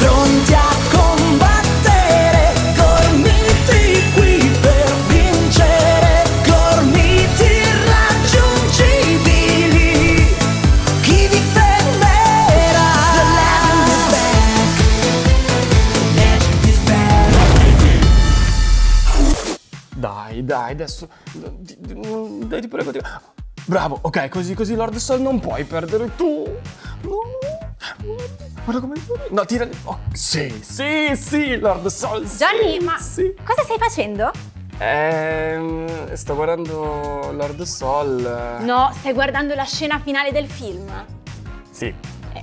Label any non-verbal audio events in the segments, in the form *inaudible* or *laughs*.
pronti a combattere, gormiti qui per vincere, gormiti irraggiungibili. Chi vi fermerà? The. Dai, dai, adesso. di- Dai, ti prego, ti Bravo, ok, così, così, Lord Sol, non puoi perdere tu. No. Guarda come. No, tira. Oh, sì, sì, sì, Lord Sol. sì, Johnny, ma Sì. cosa stai facendo? Ehm. Sto guardando Lord Sol. No, stai guardando la scena finale del film. Sì.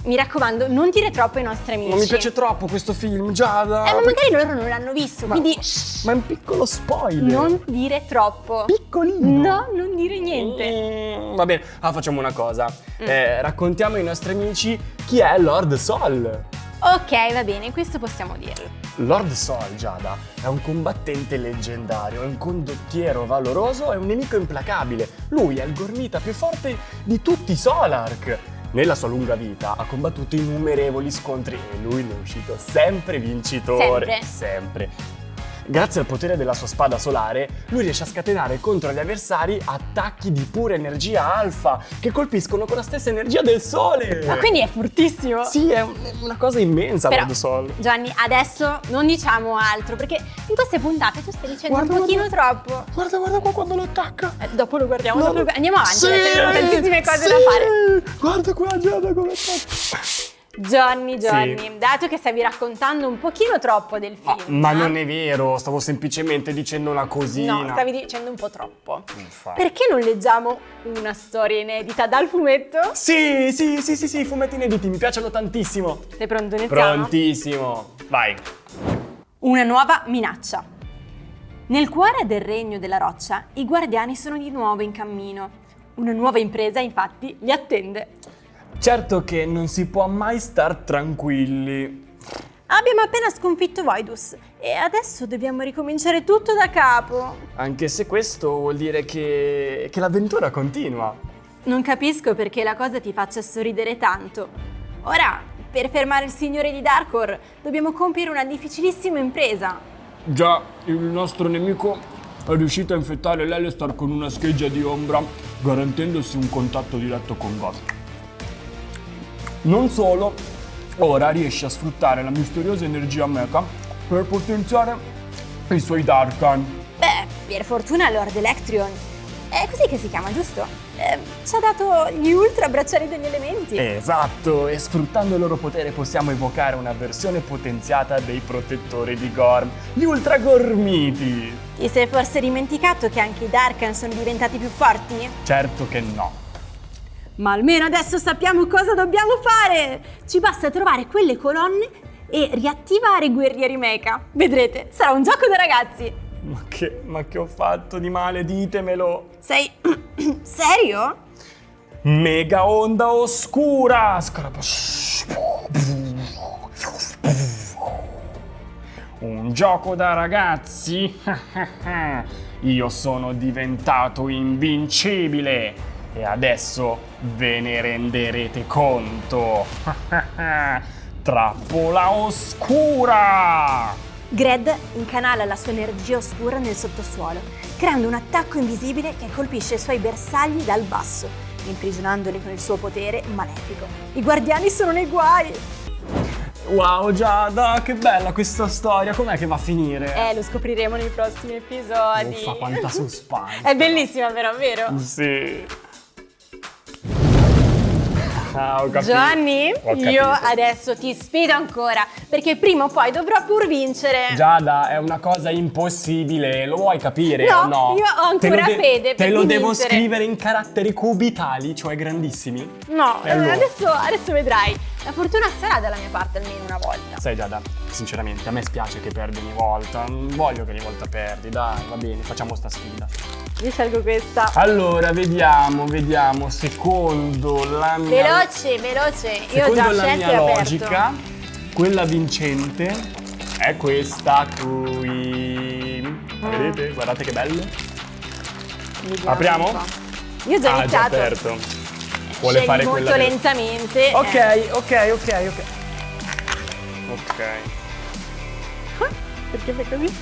Eh, mi raccomando, non dire troppo ai nostri amici. Non mi piace troppo questo film, Giada. Eh, ma magari loro non l'hanno visto, Ma- quindi Ma è un piccolo spoiler. non dire troppo. Piccolino. No, non dire niente. Mm, va bene, ah, facciamo una cosa. Eh, raccontiamo ai nostri amici chi è Lord Sol. Ok, va bene, questo possiamo dirlo. Lord Sol, Giada, è un combattente leggendario, è un condottiero valoroso e un nemico implacabile. Lui è il gormita più forte di tutti i Solark. Nella sua lunga vita ha combattuto innumerevoli scontri e lui ne è uscito sempre vincitore. Sempre. Sempre. Grazie al potere della sua spada solare, lui riesce a scatenare contro gli avversari attacchi di pura energia alfa che colpiscono con la stessa energia del sole. Ma quindi è fortissimo. Sì, è un- è una cosa immensa, Però, Lord Sol. Gianni, adesso non diciamo altro, perché in queste puntate tu stai dicendo Guarda, un pochino troppo. Guarda, guarda qua quando lo attacca. Eh, dopo lo guardiamo, No, dopo lo Andiamo avanti, sì, perché abbiamo tantissime cose sì. da fare. Guarda qua Giada come attacca. Johnny, Johnny, Sì. dato che stavi raccontando un pochino troppo del Ma, film. ma eh? non è vero, stavo semplicemente dicendo una cosina. No, stavi dicendo un po' troppo. Infatti. Perché non leggiamo una storia inedita dal fumetto? Sì, sì, sì, sì, sì, i fumetti inediti mi piacciono tantissimo. Sei pronto, iniziamo? Prontissimo. Vai. Una nuova minaccia. Nel cuore del regno della roccia, i guardiani sono di nuovo in cammino. Una nuova impresa, infatti, li attende. Certo che non si può mai star tranquilli. Abbiamo appena sconfitto Voidus e adesso dobbiamo ricominciare tutto da capo. Anche se questo vuol dire che, che l'avventura continua. Non capisco perché la cosa ti faccia sorridere tanto. Ora, per fermare il signore di Darkor, dobbiamo compiere una difficilissima impresa. Già, il nostro nemico è riuscito a infettare l'Elestar con una scheggia di ombra, garantendosi un contatto diretto con God. Non solo, ora riesce a sfruttare la misteriosa energia mecha per potenziare i suoi Darkan. Beh, per fortuna Lord Electrion. È così che si chiama, giusto? Eh, ci ha dato gli ultra bracciali degli elementi. Esatto, e sfruttando il loro potere possiamo evocare una versione potenziata dei protettori di Gorm, gli Ultra Gormiti. Ti sei forse dimenticato che anche i Darkan sono diventati più forti? Certo che no. Ma almeno adesso sappiamo cosa dobbiamo fare! Ci basta trovare quelle colonne e riattivare guerrieri mecha. Vedrete, sarà un gioco da ragazzi. Ma che, ma che ho fatto di male, ditemelo. Sei *clears throat* serio? Mega onda oscura! Un gioco da ragazzi? *laughs* Io sono diventato invincibile e adesso ve ne renderete conto. *laughs* Trappola oscura! Gred incanala la sua energia oscura nel sottosuolo, creando un attacco invisibile che colpisce i suoi bersagli dal basso, imprigionandoli con il suo potere malefico. I guardiani sono nei guai! Wow Giada, che bella questa storia, com'è che va a finire? Eh, lo scopriremo nei prossimi episodi. Uffa, quanta *laughs* suspense. È bellissima però, vero? Sì. Ah, ho capito. Gianni, Ho capito. io adesso ti sfido ancora, perché prima o poi dovrò pur vincere. Giada, è una cosa impossibile, lo vuoi capire No, o no? io ho Te ancora fede Te per lo devo vincere. scrivere in caratteri cubitali, cioè grandissimi? No, allora? adesso, adesso vedrai. La fortuna sarà dalla mia parte almeno una volta. Sai Giada, sinceramente a me spiace che perdi ogni volta, non voglio che ogni volta perdi, dai, va bene, facciamo sta sfida. Io scelgo questa. Allora, vediamo, vediamo, secondo la mia... Veloce, veloce. Io ho Secondo già la scelto mia e aperto. logica, quella vincente è questa qui. Vedete? Guardate che bello. Vediamo Apriamo? Io ho già Ah, già iniziato. aperto. Vuole Scegli fare molto quella lentamente. Ok, eh. ok, ok, ok. Ok. *laughs* Perché fai così?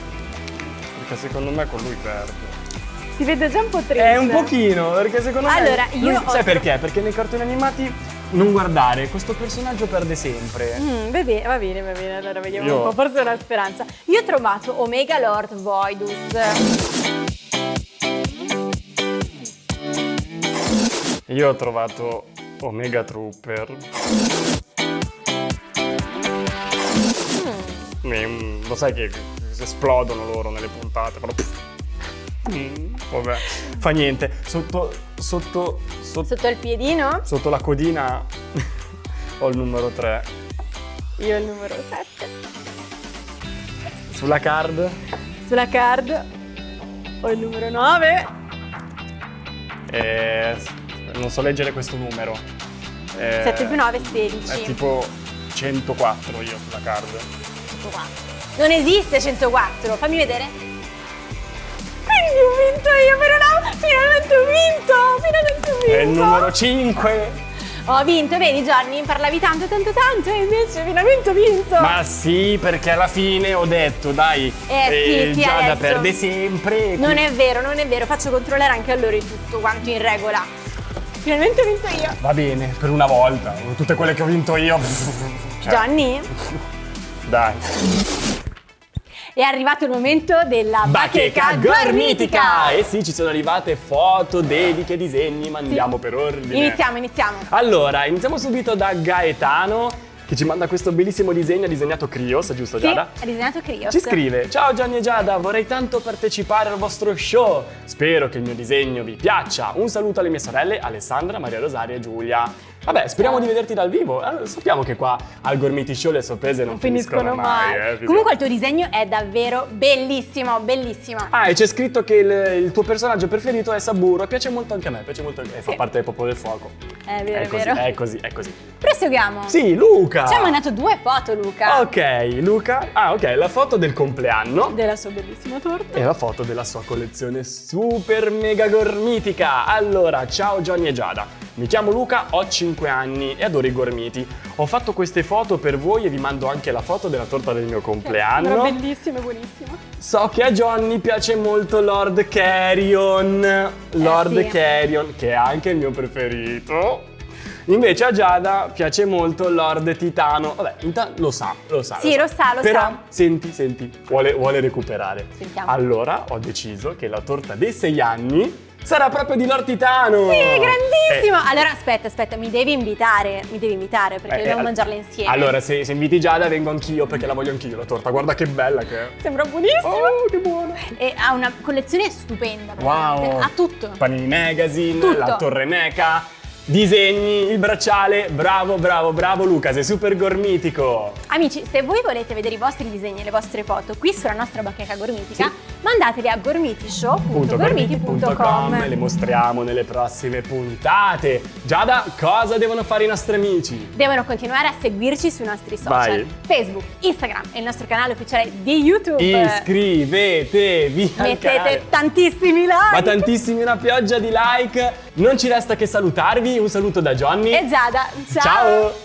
Perché secondo me con lui perde. Si vede già un po' triste. È un pochino, perché secondo me. Allora, io lui- ho- Sai perché? Perché nei cartoni animati non guardare, questo personaggio perde sempre. Mm, va bene, va bene, va bene, allora vediamo Io- un po', forse è una speranza. Io ho trovato Omega Lord Voidus. Io ho trovato Omega Trooper. Mm, Lo sai che esplodono loro nelle puntate, però. Mm, vabbè, fa niente. Sotto, sotto, sotto, Sotto il piedino, sotto la codina *laughs* ho il numero 3. io il numero 7. Sulla card Sulla card ho il numero 9. eh, non so leggere questo numero. Eh, 7 più 9, 16. È tipo 104 io sulla card. 104. Non esiste 104, fammi vedere. Vinto io, però no, finalmente ho vinto, finalmente ho vinto. È il numero 5. Ho vinto, vedi Johnny, parlavi tanto, tanto, tanto e invece finalmente ho vinto. Ma sì, perché alla fine ho detto, dai, Eh, sì, sì, Giada adesso. perde sempre. Non è vero, non è vero, faccio controllare anche a loro tutto quanto in regola. Finalmente ho vinto io. Va bene, per una volta. Tutte quelle che ho vinto io. *laughs* Cioè, Johnny, Dai. È arrivato il momento della bacheca, gormitica. E sì, ci sono arrivate foto, dediche, disegni, ma andiamo per ordine. Iniziamo, iniziamo. Allora, iniziamo subito da Gaetano che ci manda questo bellissimo disegno, ha disegnato Krios, giusto Sì, Giada? ha disegnato Krios. Ci scrive, ciao Gianni e Giada, vorrei tanto partecipare al vostro show, spero che il mio disegno vi piaccia, un saluto alle mie sorelle Alessandra, Maria Rosaria e Giulia. Vabbè, speriamo di vederti dal vivo, Eh, sappiamo che qua al Gormiti Show le sorprese non, Non finiscono mai. eh, figurati. Comunque il tuo disegno è davvero bellissimo, bellissimo. Ah, e c'è scritto che il, il tuo personaggio preferito è Saburo, piace molto anche a me, piace molto anche a me, fa Sì. parte del popolo del fuoco. È vero, è è così, vero. è così, è così. Proseguiamo. Sì, Luca! Ci ha mandato due foto, Luca. Ok, Luca. Ah, ok, la foto del compleanno. Della sua bellissima torta. E la foto della sua collezione super mega gormitica. Allora, ciao Johnny e Giada. Mi chiamo Luca, ho 5 anni e adoro i gormiti. Ho fatto queste foto per voi e vi mando anche la foto della torta del mio compleanno. bellissimo e buonissimo. So che a Johnny piace molto Lord Carrion. Lord sì. Carrion, che è anche il mio preferito. Invece a Giada piace molto Lord Titano. Vabbè, intanto lo sa, lo sa. Sì, lo sa, lo Però, sa. senti, senti, vuole, vuole recuperare. Sentiamo. Allora ho deciso che la torta dei 6 anni sarà proprio di Lord Titano. Sì, grandissimo! Eh, Allora, aspetta, aspetta, mi devi invitare, mi devi invitare perché eh, dobbiamo eh, mangiarla insieme. Allora, se, se inviti Giada vengo anch'io perché la voglio anch'io la torta. Guarda che bella che è. Sembra buonissimo. Oh, che buona. E ha una collezione stupenda. Wow! Ha tutto. Panini Magazine, Tutto. la Torre Meca, disegni, il bracciale. Bravo, bravo, bravo Luca, sei super gormitico. Amici, se voi volete vedere i vostri disegni e le vostre foto qui sulla nostra bacheca gormitica, mandateli a gormitishow.gormiti.com. Le mostriamo nelle prossime puntate. Giada, cosa devono fare i nostri amici? Devono continuare a seguirci sui nostri social, Vai. Facebook, Instagram e il nostro canale ufficiale di YouTube. Iscrivetevi Mettete tantissimi like. Ma tantissimi, una pioggia di like. Non ci resta che salutarvi. Un saluto da Johnny. E Giada, ciao. Ciao.